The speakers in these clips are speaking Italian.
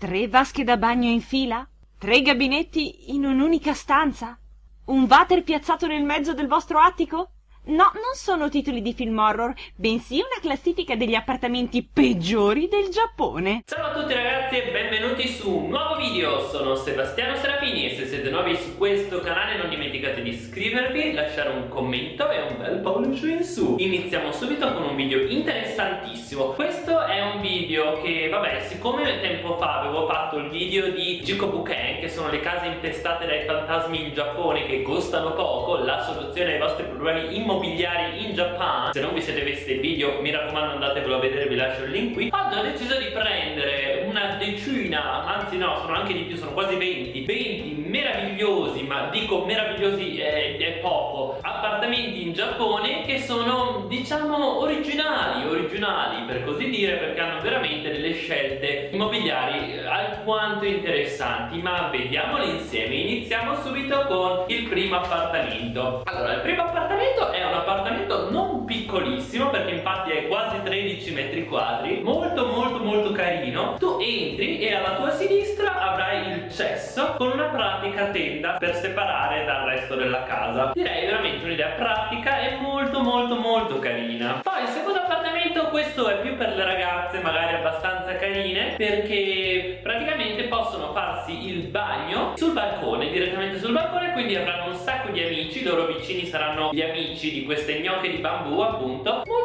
Tre vasche da bagno in fila? Tre gabinetti in un'unica stanza? Un water piazzato nel mezzo del vostro attico? No, non sono titoli di film horror, bensì una classifica degli appartamenti peggiori del Giappone. Ciao a tutti ragazzi e benvenuti su un nuovo video, sono Sebastiano Serafini e se siete nuovi su questo canale non dimenticate di iscrivervi, lasciare un commento e un bel pollice in su. Iniziamo subito con un video interessantissimo. Questo è un video che, vabbè, siccome tempo fa avevo fatto il video di Jikobuken, che sono le case infestate dai fantasmi in Giappone che costano poco, la soluzione ai vostri problemi immobiliari immobiliari in Giappone se non vi siete visti il video mi raccomando andatevelo a vedere vi lascio il link qui. Oggi ho deciso di prendere una decina anzi no sono anche di più sono quasi 20 20 meravigliosi ma dico meravigliosi è, è poco appartamenti in Giappone che sono diciamo originali originali per così dire perché hanno veramente delle scelte immobiliari eh, alquanto interessanti. Ma vediamole insieme. Iniziamo subito con il primo appartamento. Allora il primo appartamento è un appartamento non piccolissimo perché infatti è quasi 13 metri quadri molto molto molto carino. Tu entri e alla tua sinistra avrai il cesso con una pratica tenda per separare dal resto della casa. Direi veramente un'idea pratica e molto molto molto carina. Poi il secondo appartamento questo è più per le ragazze magari abbastanza carine perché praticamente possono farsi il bagno sul balcone direttamente sul balcone quindi avranno un sacco di amici i loro vicini saranno gli amici di queste gnocche di bambù appunto molto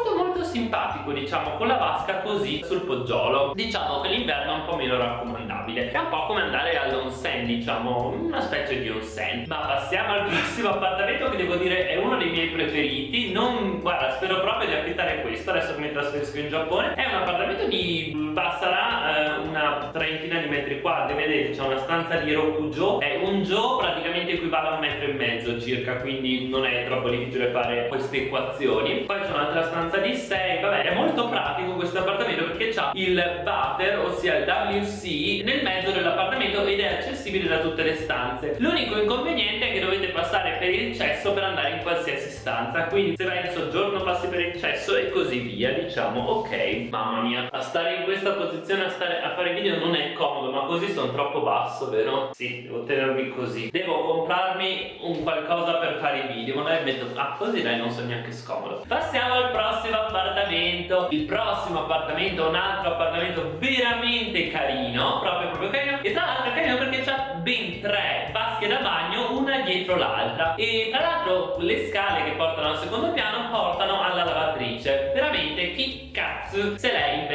simpatico diciamo con la vasca così sul poggiolo. Diciamo che l'inverno è un po' meno raccomandabile. È un po' come andare all'onsen diciamo una specie di onsen. Ma passiamo al prossimo appartamento che devo dire è uno dei miei preferiti. Non guarda spero proprio di affittare questo. Adesso che mi trasferisco in Giappone. È un appartamento di sarà eh, trentina di metri quadri vedete c'è una stanza di Rokujo è un jo praticamente equivale a un metro e mezzo circa quindi non è troppo difficile fare fare queste equazioni. Poi c'è un'altra stanza di 6 vabbè è molto pratico questo appartamento perché c'ha il water ossia il WC nel mezzo dell'appartamento ed è accessibile da tutte le stanze. L'unico inconveniente è che dovete passare per il cesso per andare in qualsiasi stanza quindi se vai in soggiorno passi per il cesso e così via diciamo ok mamma mia. A stare in questa posizione a, stare, a fare video non è comodo ma così sono troppo basso vero? sì devo tenermi così. Devo comprarmi un qualcosa per fare i video magari metto ah così dai non sono neanche scomodo. Passiamo al prossimo appartamento. Il prossimo appartamento è un altro appartamento veramente carino proprio proprio carino. E tra l'altro è carino perché c'ha ben tre vasche da bagno una dietro l'altra. E tra l'altro le scale che portano al secondo piano portano alla lavatrice. Veramente chi cazzo se l'è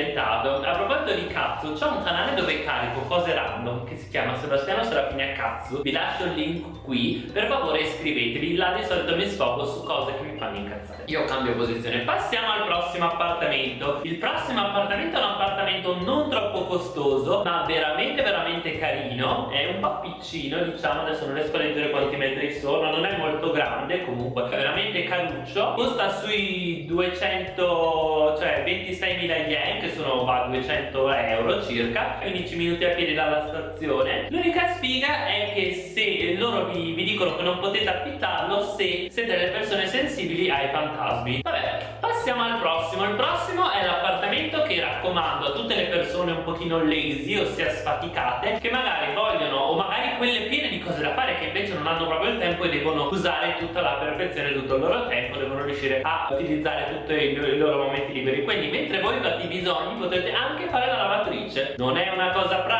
proposito di cazzo c'è un canale dove carico cose random che si chiama Sebastiano Serafini a cazzo. Vi lascio il link qui. Per favore iscrivetevi. Là di solito mi sfogo su cose che mi fanno incazzare. Io cambio posizione. Passiamo al prossimo appartamento. Il prossimo appartamento è un appartamento non troppo costoso ma veramente veramente carino. È un po' piccino diciamo. Adesso non riesco a leggere quanti metri sono. Non è molto grande comunque è veramente caruccio. Costa sui 200 cioè 26.000 yen che sono va, 200 euro circa 15 minuti a piedi dalla stazione. L'unica sfiga è che se loro vi, vi dicono che non potete affittarlo se siete delle persone sensibili ai fantasmi. Vabbè passiamo al prossimo. Il prossimo è l'appartamento che raccomando a tutte le persone un pochino lazy ossia sfaticate che magari vogliono o magari quelle piene di cose da fare che invece non hanno proprio il tempo e devono usare tutta la perfezione tutto il loro tempo devono riuscire a utilizzare tutti i loro momenti liberi quindi mentre voi fate i bisogni potete anche fare la lavatrice non è una cosa pratica?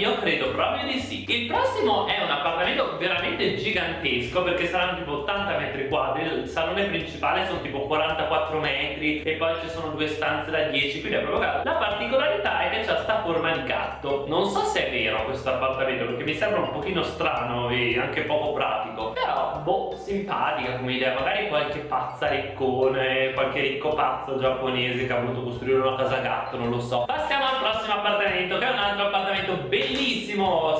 Io credo proprio di sì. Il prossimo è un appartamento veramente gigantesco perché saranno tipo 80 metri quadri. Salone principale sono tipo 44 metri e poi ci sono due stanze da 10 quindi è proprio caldo. La particolarità è che c'ha sta forma di gatto. Non so se è vero questo appartamento perché mi sembra un pochino strano e anche poco pratico. Però boh simpatica come idea. Magari qualche pazza riccone qualche ricco pazzo giapponese che ha voluto costruire una casa gatto non lo so. Passiamo al prossimo appartamento che è un altro appartamento bellissimo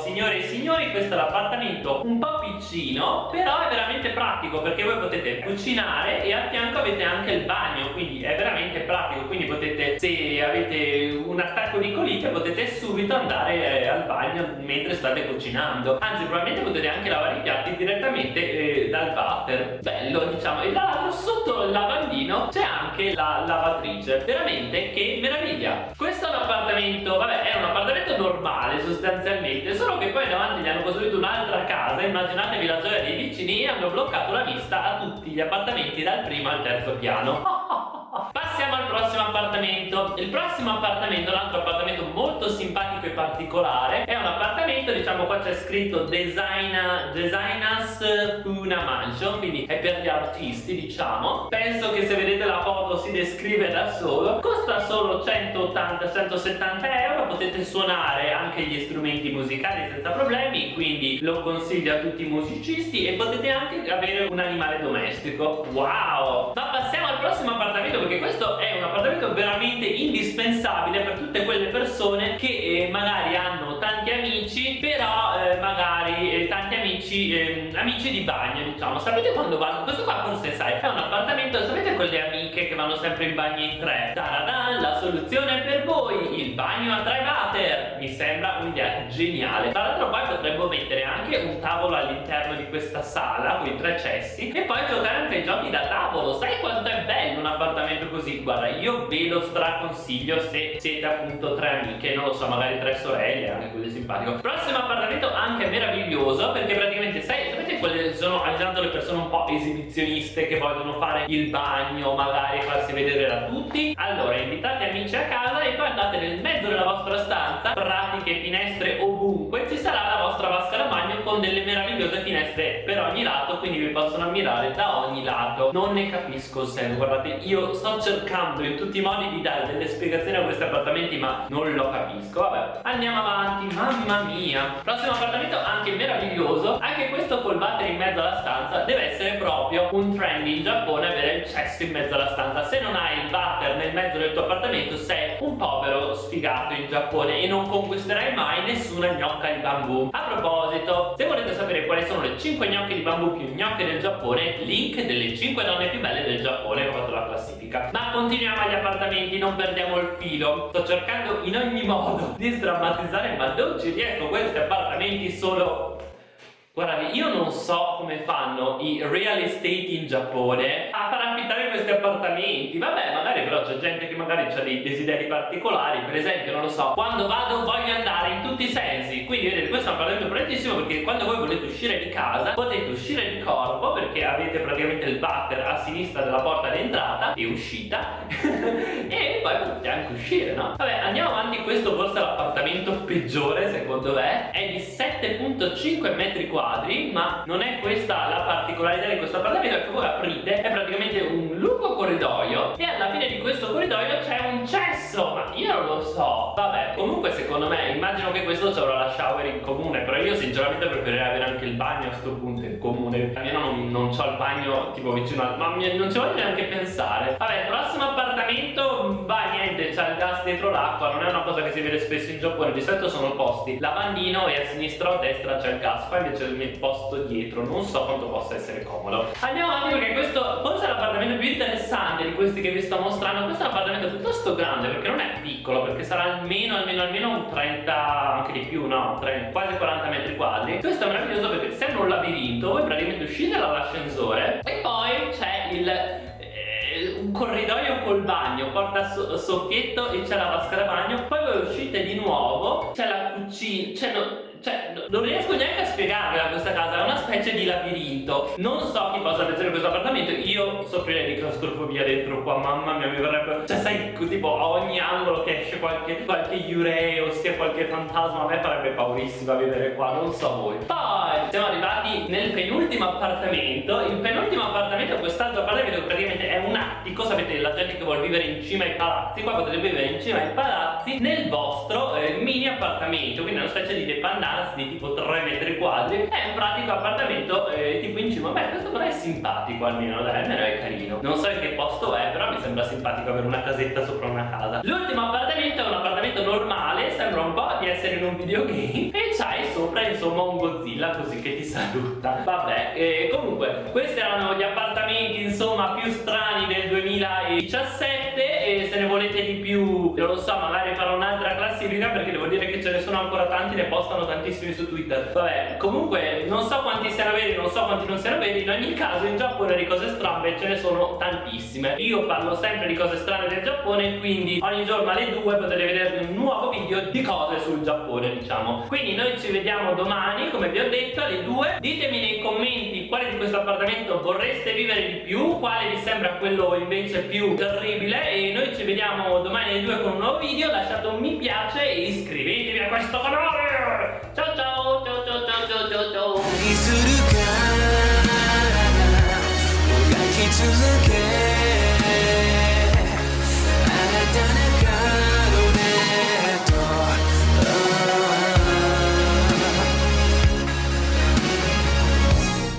signore e signori questo è l'appartamento un po' piccino però è veramente pratico perché voi potete cucinare cucinare e a fianco avete anche il bagno quindi è veramente pratico. Quindi potete se avete un attacco di colite potete subito andare eh, al bagno mentre state cucinando. Anzi probabilmente potete anche lavare i piatti direttamente eh, dal water. Bello diciamo. E tra l'altro sotto il lavandino c'è anche la lavatrice. Veramente che meraviglia. Questo è un appartamento vabbè sostanzialmente solo che poi davanti gli hanno costruito un'altra casa immaginatevi la gioia dei vicini e hanno bloccato la vista a tutti gli appartamenti dal primo al terzo piano. Al prossimo appartamento. Il prossimo appartamento, un altro appartamento molto simpatico e particolare È un appartamento, diciamo qua c'è scritto Designa, Designas Funa Mansion Quindi è per gli artisti, diciamo. Penso che se vedete la foto si descrive da solo. Costa solo 180-170 euro Potete suonare anche gli strumenti musicali senza problemi Quindi lo consiglio a tutti i musicisti E potete anche avere un animale domestico. Wow! Ma passiamo al prossimo appartamento perché questo è un appartamento veramente indispensabile per tutte quelle persone che eh, magari hanno tanti amici però eh, magari eh, tanti amici ehm, amici di bagno diciamo. Sapete quando vanno? Questo qua forse sai è un appartamento sapete quelle amiche che vanno sempre in bagno in tre? Taradan, la soluzione per voi il bagno a tre water mi sembra un'idea geniale. Tra l'altro poi potremmo mettere anche un tavolo all'interno di questa sala con i tre cessi e poi giocare anche ai giochi da tavolo. Sai quanto è bello un appartamento così? Guarda io ve lo straconsiglio se siete appunto tre amiche non lo so magari tre sorelle anche così simpatico prossimo appartamento anche meraviglioso perché praticamente sai sapete quelle sono ogni tanto le persone un po' esibizioniste che vogliono fare il bagno magari farsi vedere da tutti. Allora invitate amici a casa e poi andate nel mezzo della vostra stanza pratiche finestre ovunque con delle meravigliose finestre per ogni lato quindi vi possono ammirare da ogni lato. Non ne capisco se guardate io sto cercando in tutti i modi di dare delle spiegazioni a questi appartamenti ma non lo capisco. Vabbè andiamo avanti mamma mia. Prossimo appartamento anche meraviglioso anche questo col water in mezzo alla stanza deve essere proprio un trend in Giappone avere il cesso in mezzo alla stanza. Se non hai il water nel mezzo del tuo appartamento sei sfigato in Giappone e non conquisterai mai nessuna gnocca di bambù. A proposito se volete sapere quali sono le 5 gnocche di bambù più gnocche del Giappone link delle 5 donne più belle del Giappone ho fatto la classifica. Ma continuiamo agli appartamenti non perdiamo il filo. Sto cercando in ogni modo di sdrammatizzare ma non ci riesco. Questi appartamenti sono Guardate, io non so come fanno i real estate in Giappone a far affittare questi appartamenti. Vabbè, magari però c'è gente che magari ha dei desideri particolari. Per esempio, non lo so, quando vado voglio andare in tutti i sensi. Quindi vedete, questo è un appartamento bellissimo perché quando voi volete uscire di casa, potete uscire di corpo perché avete praticamente il water a sinistra della porta d'entrata e uscita. e poi potete anche uscire, no? Vabbè, andiamo avanti. Questo forse è l'appartamento peggiore, secondo me. È di 7.5 metri quadri quadri ma non è questa la particolarità di questo appartamento che voi aprite è praticamente un lungo corridoio e alla fine di questo corridoio c'è un cesso ma io non lo so. Vabbè comunque secondo me immagino che questo ci avrà la shower in comune però io sinceramente preferirei avere anche il bagno a sto punto in comune. Almeno non, non ho il bagno tipo vicino al ma non ci voglio neanche pensare. Vabbè prossimo appartamento va niente c'è il gas dietro l'acqua non è una cosa che si vede spesso in Giappone di solito sono posti lavandino e a sinistra o a destra c'è il gas qua invece il posto dietro non so quanto possa essere comodo. Andiamo avanti perché questo forse è l'appartamento più interessante di questi che vi sto mostrando. Questo è un appartamento piuttosto grande perché non è piccolo perché sarà almeno almeno almeno un 30 anche di più no? 30, quasi 40 metri quadri. Questo è meraviglioso perché sembra un labirinto voi praticamente uscite dall'ascensore col bagno, porta so soffietto e c'è la vasca da bagno, poi voi uscite di nuovo, c'è la cucina, cioè no, cioè, non riesco neanche a spiegarvela questa casa, è una specie di labirinto. Non so chi possa piacere questo appartamento, io soffrirei di claustrofobia dentro qua, mamma mia, mi verrebbe... Cioè, sai, tipo, a ogni angolo che esce qualche, qualche yurei, sia qualche fantasma, a me farebbe paurissima vivere qua, non so voi. Poi, siamo arrivati nel penultimo appartamento. Il penultimo appartamento, quest'altro appartamento, praticamente è un attico, sapete, la gente che vuole vivere in cima ai palazzi, qua potete vivere in cima ai palazzi, nel vostro eh, mini appartamento, quindi è una specie di dependance casa di tipo 3 metri quadri. È un pratico appartamento eh, tipo in cima beh questo però è simpatico almeno almeno è carino. Non so in che posto è però mi sembra simpatico avere una casetta sopra una casa. L'ultimo appartamento è un appartamento normale sembra un po' di essere in un videogame e c'hai sopra insomma un Godzilla così che ti saluta. Vabbè eh, comunque questi erano gli appartamenti insomma più strani del 2017 e se ne volete di più non lo so magari farò un'altra classifica perché devo dire che ce ne sono ancora tanti ne postano tantissimi su Twitter. Vabbè comunque non so quanti siano veri non so quanti non siano veri in ogni caso in Giappone di cose strane ce ne sono tantissime. Io parlo sempre di cose strane del Giappone quindi ogni giorno alle 2 potete vedere un nuovo video di cose sul Giappone diciamo. Quindi noi ci vediamo domani come vi ho detto alle 2 ditemi nei commenti quale di questo appartamento vorreste vivere di più quale vi sembra quello invece più terribile e noi ci vediamo domani alle 2 con un nuovo video, lasciate un mi piace e iscrivetevi a questo canale! Ciao ciao ciao ciao ciao ciao ciao! ciao.